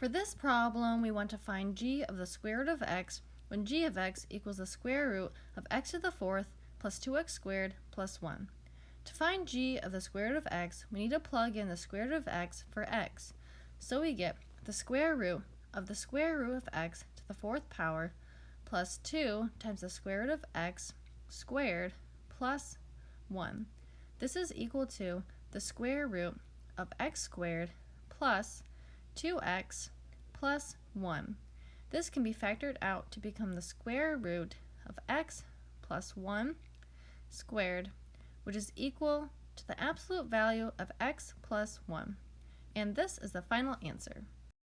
For this problem, we want to find g of the square root of x when g of x equals the square root of x to the fourth plus 2x squared plus 1. To find g of the square root of x, we need to plug in the square root of x for x. So we get the square root of the square root of x to the fourth power plus 2 times the square root of x squared plus 1. This is equal to the square root of x squared plus 2x plus 1. This can be factored out to become the square root of x plus 1 squared, which is equal to the absolute value of x plus 1. And this is the final answer.